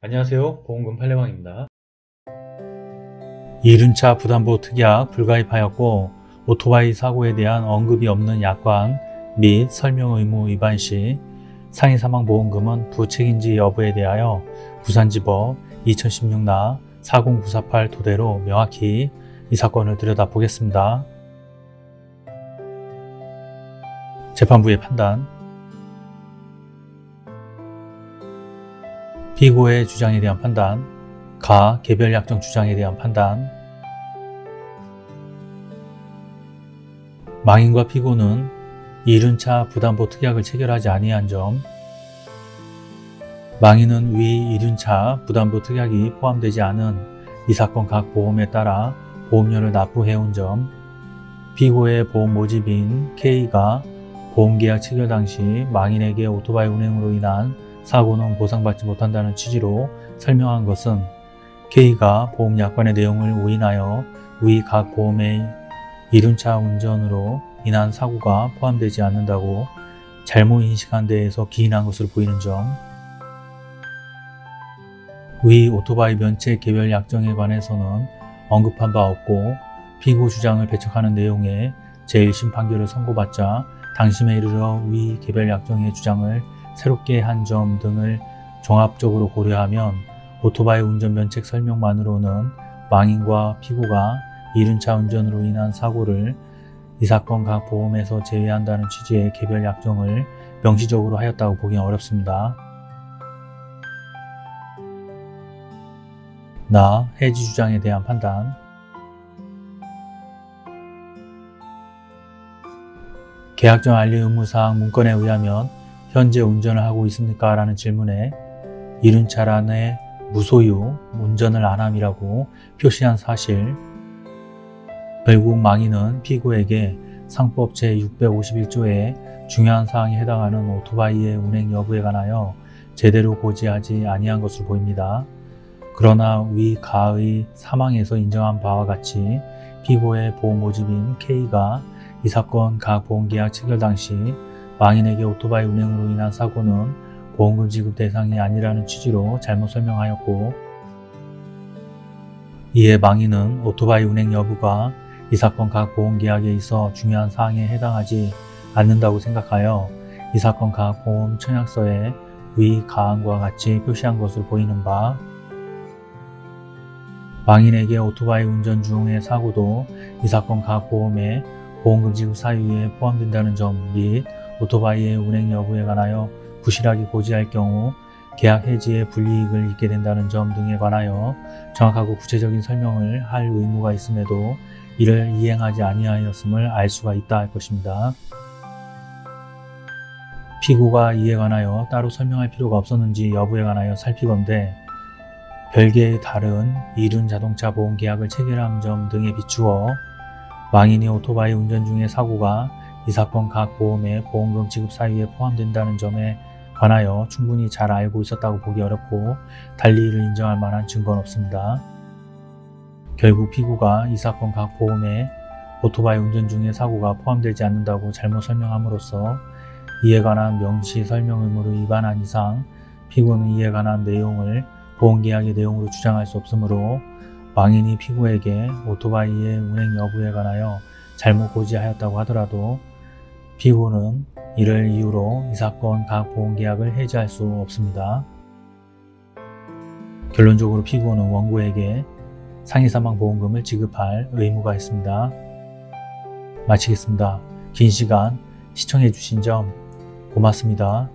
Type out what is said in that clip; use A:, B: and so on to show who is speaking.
A: 안녕하세요 보험금 팔례방입니다. 이륜차 부담보 특약 불가입하였고 오토바이 사고에 대한 언급이 없는 약관 및 설명 의무 위반 시 상해 사망 보험금은 부책인지 여부에 대하여 부산지법 2016나 40948 토대로 명확히 이 사건을 들여다보겠습니다. 재판부의 판단 피고의 주장에 대한 판단, 가 개별 약정 주장에 대한 판단. 망인과 피고는 이륜차 부담보 특약을 체결하지 아니한 점 망인은 위 이륜차 부담보 특약이 포함되지 않은 이 사건 각 보험에 따라 보험료를 납부해온 점 피고의 보험 모집인 K가 보험계약 체결 당시 망인에게 오토바이 운행으로 인한 사고는 보상받지 못한다는 취지로 설명한 것은 K가 보험약관의 내용을 오인하여 위 각 보험의 이륜차 운전으로 인한 사고가 포함되지 않는다고 잘못 인식한 데에서 기인한 것으로 보이는 점, 위 오토바이 면책 개별 약정에 관해서는 언급한 바 없고 피고 주장을 배척하는 내용의 제1심 판결을 선고받자 당심에 이르러 위 개별 약정의 주장을 새롭게 한 점 등을 종합적으로 고려하면 오토바이 운전 면책 설명만으로는 망인과 피고가 이륜차 운전으로 인한 사고를 이 사건 각 보험에서 제외한다는 취지의 개별 약정을 명시적으로 하였다고 보기 어렵습니다. 나 해지 주장에 대한 판단 계약전 알리 의무사항 문건에 의하면 현재 운전을 하고 있습니까? 라는 질문에 이륜차란에 무소유, 운전을 안함이라고 표시한 사실 결국 망인은 피고에게 상법 제651조의 중요한 사항에 해당하는 오토바이의 운행 여부에 관하여 제대로 고지하지 아니한 것으로 보입니다. 그러나 위 가의 사망에서 인정한 바와 같이 피고의 보험 모집인 K가 이 사건 각 보험계약 체결 당시 망인에게 오토바이 운행으로 인한 사고는 보험금 지급 대상이 아니라는 취지로 잘못 설명하였고 이에 망인은 오토바이 운행 여부가 이 사건 각 보험계약에 있어 중요한 사항에 해당하지 않는다고 생각하여 이 사건 각 보험 청약서에 위 가항과 같이 표시한 것으로 보이는 바 망인에게 오토바이 운전 중의 사고도 이 사건 각 보험에 보험금 지급 사유에 포함된다는 점 및 오토바이의 운행 여부에 관하여 부실하게 고지할 경우 계약 해지에 불이익을 입게 된다는 점 등에 관하여 정확하고 구체적인 설명을 할 의무가 있음에도 이를 이행하지 아니하였음을 알 수가 있다 할 것입니다. 피고가 이에 관하여 따로 설명할 필요가 없었는지 여부에 관하여 살피건대 별개의 다른 이륜 자동차 보험 계약을 체결한 점 등에 비추어 망인이 오토바이 운전 중의 사고가 이 사건 각 보험의 보험금 지급 사유에 포함된다는 점에 관하여 충분히 잘 알고 있었다고 보기 어렵고 달리 이를 인정할 만한 증거는 없습니다. 결국 피고가 이 사건 각 보험에 오토바이 운전 중의 사고가 포함되지 않는다고 잘못 설명함으로써 이에 관한 명시 설명 의무를 위반한 이상 피고는 이에 관한 내용을 보험계약의 내용으로 주장할 수 없으므로 망인이 피고에게 오토바이의 운행 여부에 관하여 잘못 고지하였다고 하더라도 피고는 이를 이유로 이 사건 각 보험계약을 해지할 수 없습니다. 결론적으로 피고는 원고에게 상해사망보험금을 지급할 의무가 있습니다. 마치겠습니다. 긴 시간 시청해 주신 점 고맙습니다.